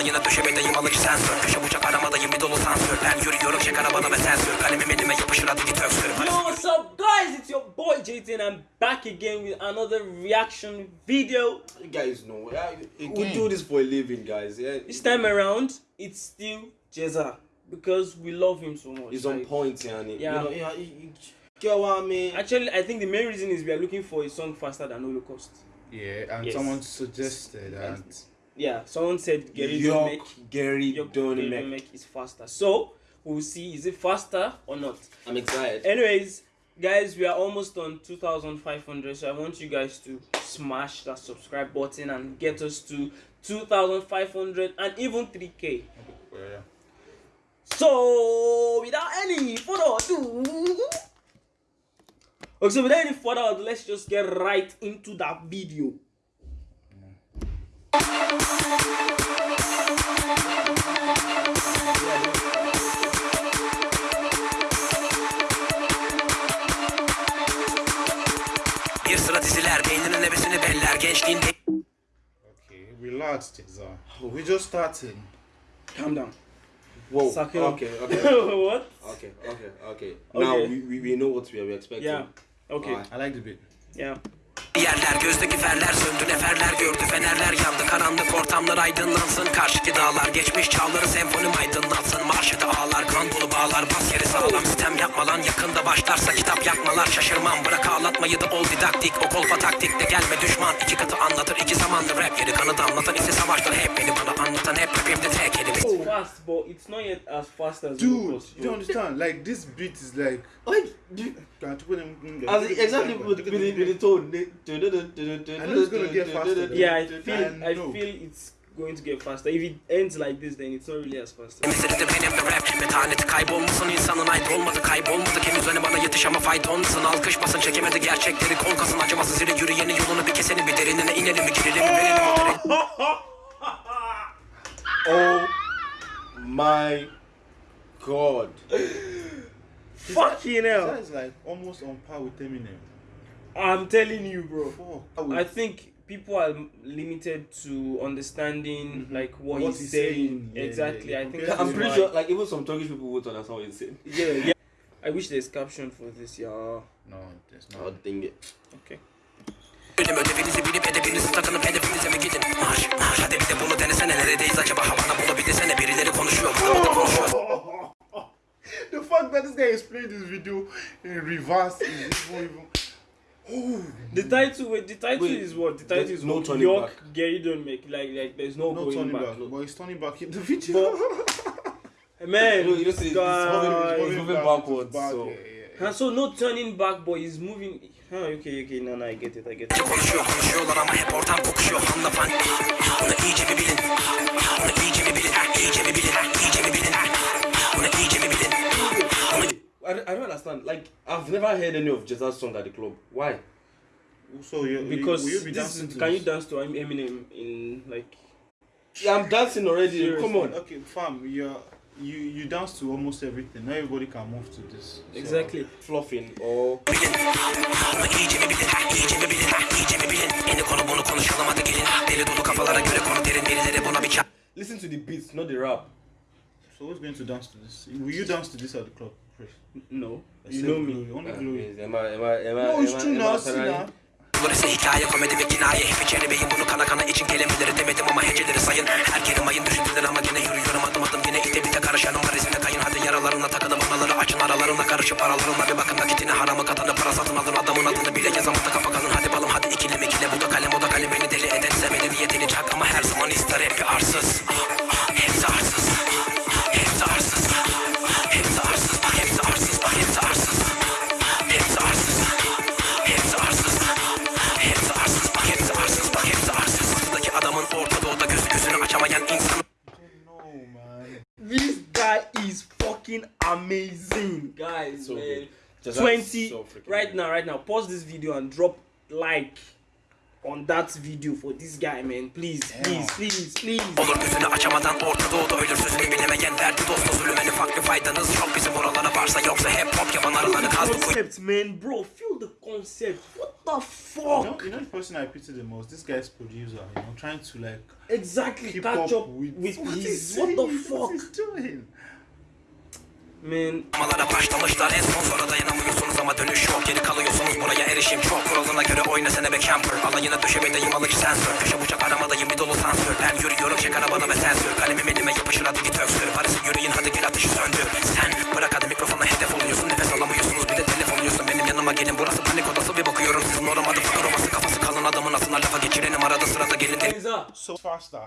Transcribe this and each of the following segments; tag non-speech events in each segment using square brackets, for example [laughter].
alayına döşemedeyim alıcı sensör Köşe bucak aramadayım bir dolu sansör Ben yürüyorum çek arabana ve sensör Kalemim elime yapışır hadi git öksür Yo, what's up, guys? It's your boy JT, and I'm back again with another reaction video. You guys know, yeah, we do this for a living, guys. Yeah, This time around, it's still Jeza because we love him so much. he's on Like, point, yani. Yeah. You know, yeah, you get what I mean? Actually, I think the main reason is we are looking for a song faster than Holocaust. Yeah, and Yes. someone suggested that. Yeah, someone said Gary York, Make Gary York Gary Donemek. Make is faster. So we'll see is it faster or not. I'm excited. Anyways, guys, we are almost on 2,500, so I want you guys to smash that subscribe button and get us to 2,500 and even 3k. Yeah. So, without any further ado, okay, so without any further ado, let's just get right into that video. Bir sıra diziler beyninin nefesini beller Gençliğin Okay, relax, Ceza. We just started. Calm down. Whoa. Suck it okay, okay, [laughs] what? okay, okay, okay. Now Okay. we, we, we know what we are expecting. Yeah. Okay. Alright. I like the beat. Yeah. Yerler gözdeki ferler söndü neferler gördü fenerler yandı. Karanlık ortamlar aydınlansın. Karşıki dağlar geçmiş çağları senfonim aydınlatsın marşıda ağlar kan dolu bağlar bas yeri sağlam sistem yapma lan yakında başlarsa kitap yakmalar şaşırmam bırak ağlatmayı da ol didaktik o kolpa taktikle gelme düşman iki katı anlatır iki zamandır rap yeri kanıt anlatan ise savaştır hep beni bana anlatan hep rapimde tek kelime It's fast, but it's not yet as fast as Dude, you don't understand. Like, this beat is like. As exactly with, with, the, with the tone. I know it's gonna get faster. Yeah, I feel I I feel it's going to get faster. If it ends like this, then it's not really as fast. Meselede benim de rap Metaneti kaybolmasın insanın ait olmadı Kaybolmadı kim üzerine bana yetiş ama faytonlasın Alkışmasın çekemedi gerçekleri Korkasın acımasız zire yürüyenin yolunu bir kesenin Bir derinine inelim mi girelim mi verelim Oh my god. Fucking hell! That is like almost on par with Eminem. I'm telling you, bro. Fuck. I think people are limited to understanding mm-hmm. like what, What he's, he's saying. saying, yeah, exactly. yeah, I think I'm pretty why- sure, like, even some Turkish people would understand what he's saying. [laughs] Yeah, yeah. I wish there's caption for this, yeah. No, there's not. dang it. Okay. Benim ödevinizi bilip edebinizi takınıp hedefinize mi gidin Marş marş hadi bir de bunu denesene Neredeyiz acaba havana bunu bir desene Birileri konuşuyor bıdı bıdı konuşuyor The fact that this guy is playing this video in reverse is even even. The title, wait, the title Wait, is what? The title there's is no what? turning York back. Gary don't make like like there's no, no going turning back. back. But he's turning back in the video. [laughs] Man, You know, you know, see, it's guy. moving- it's moving backwards, back, so- yeah, yeah, yeah. Huh, so no turning back, but he's moving. Huh, okay, okay, no, no, I get it, I get it. I've never heard any of Ceza's song at the club. Why? So you Because will you be this is, to can you dance to Eminem in like? Yeah, I'm dancing already. Seriously. Come on. Okay, fam, you you you dance to almost everything. Not everybody can move to this. So- Exactly. Fluffing or listen to the beats, not the rap. So who's going to dance to this? Will you dance to this at the club, Chris? No, you know me. Glory, Only Uh, glory. Am I? Am I? Am I? No, it's am I- true am I now. See Sarai? now. Bunlar ise hikaye komedi ve kinaye Hep içeri beyin bunu kana kana için kelimeleri demedim ama heceleri sayın Her kelime ayın düşündüler ama yine yürüyorum adım adım Yine ite bite karışanım var izine kayın Hadi yaralarına takılın anaları açın aralarına Karışıp aralarına guy is fucking amazing, guys. So man. Just Twenty so right good. now, right now. Pause this video and drop like on that video for this guy, man. Please, please, please, please. Olur gözünü açamadan Orta Doğu'da ölür bilemeyen Derdi dostu zulümeni farklı faydanız yok Bizim oralara varsa yoksa hep hop yapan arıları kaz Concept, man, bro. Feel the concept. What the You fuck? know, you know the person I pity the most. This guy's producer. You know, trying to like Exactly. keep Catch up up with, with what his. he's What the fuck? What he's doing. Man, Amalara başlamışlar en son sonra dayanamıyorsunuz ama dönüş yok Geri kalıyorsunuz buraya erişim çok. Kuralına göre oyna sene be camper Alayına döşemedeyim alıcı sensör. Köşe bucak aramadayım bir dolu sansör. Ben yürüyorum çek arabana ve sensör. Kalemim elime yapışır hadi git öksür. Parası yürüyün hadi gel ateşi söndür. Sen bırak hadi mikrofona hedef oluyorsun Nefes alamıyorsunuz. Bir de telef oluyorsun Benim yanıma gelin. Burası panik odası bir bakıyorum Sizin oramadı fotoğrafı kafası kalın. Adamın asına lafa geçirenim arada sırada gelin. Up. So faster.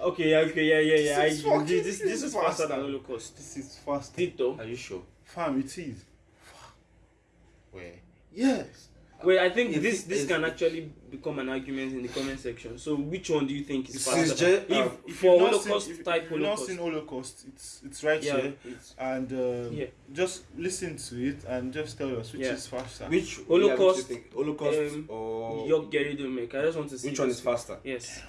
Okay, yeah, okay, yeah, yeah, yeah. This is I, fucking- this, this, this this is is faster faster. than Holocaust. This is faster. Did though. Are you sure? Fam, it is. Where? Yes. Wait, I think If this it this is- can actually become an argument in the comment section. So which one do you think is faster? is J- if, uh, If for you've not Holocaust seen, if, type if you've not Holocaust. seen Holocaust, it's it's right yeah, here. it's- And um, Yeah. just listen to it and just tell us which Yeah. is faster. Which Holocaust, Yeah, which you think? Holocaust um, or Yok Geri Dönmek. I just want to see which one is faster? Yes.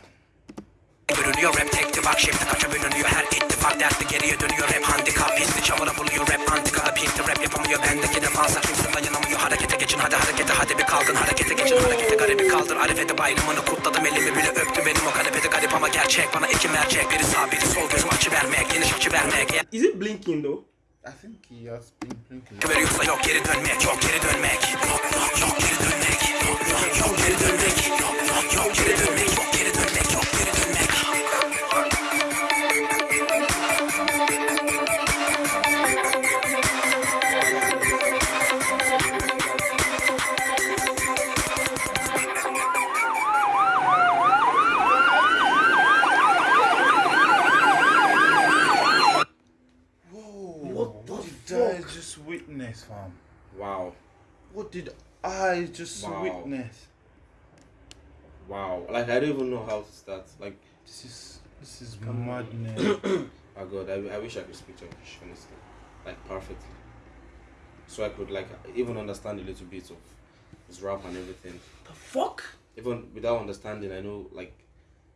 Bölünüyor rap tekti bak şimdi kaça bölünüyor. Her ittifak dertli geriye dönüyor rap handikap. Pisli çamura buluyor rap antikada pinti rap yapamıyor bendeki defansa kimse dayanamıyor. Harekete geçin hadi harekete hadi bir kalkın harekete geçin harekete garibi kaldır. Arife'de bayramını kutladım elimi bile öptü benim o kanepede garip ama gerçek. Bana iki mercek biri sağ biri sol gözüm açı vermek geniş açı vermek. Eğer Is it blinking though? I think he has been blinking. veriyorsa yok geri dönmek yok geri dönmek. Yok yok yok geri dönmek. Yok yok yok geri dönmek fam? Wow. What did I just Wow. witness? Wow. Like I don't even know how to start. Like This is this is madness. [coughs] oh god, I, I wish I could speak Turkish honestly. Like perfectly. So I could like even understand a little bit of his rap and everything. The fuck? Even without understanding I know like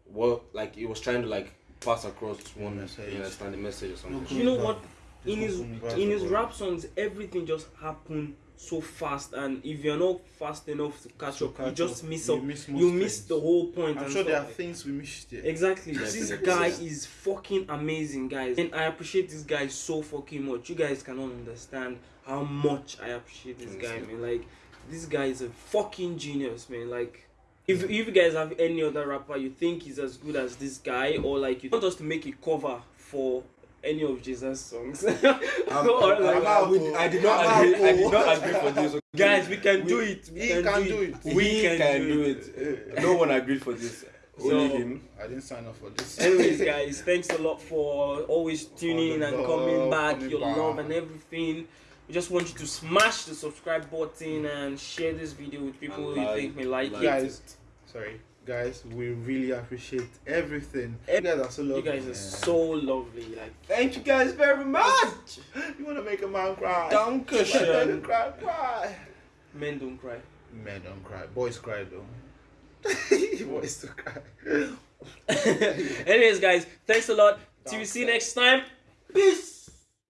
what like he was trying to like pass across one Message. you understand the message or something. You know what? In his in his rap songs, everything just happen so fast, and if you're not fast enough to catch To up, you just up, miss you up. miss You miss things. the whole point. I'm sure there are things we missed here. Exactly. This guy is fucking amazing, guys. And I appreciate this guy so fucking much. You guys cannot understand how much I appreciate this guy, man. Like, this guy is a fucking genius, man. Like, if, if you guys have any other rapper you think is as good as this guy, or like you want us to make a cover for any of Jesus' songs, I'm- [laughs] I'm- like, I'm- out, oh. I did not I'm agree. I did oh. not agree for this. [laughs] guys, we can We- do it. We he can, can do, do it. it. We He can, do it. No one agreed for this. [laughs] Only So- him. I didn't sign up for this. Anyways, guys, thanks a lot for always tuning in and love, coming back, coming your back. love and everything. We just want you to smash the subscribe button and share this video with people And you like- think may like like it. guys, sorry, guys, we really appreciate everything. You guys are so You lovely. guys are man. so lovely. Like, Thank you guys very much. You wanna make a man cry? Dankeschön. Men cry, cry. men don't cry. Men don't cry. Boys cry though. [laughs] Boys do cry. [laughs] Anyways, guys, thanks a lot. Till we see you next time. Peace.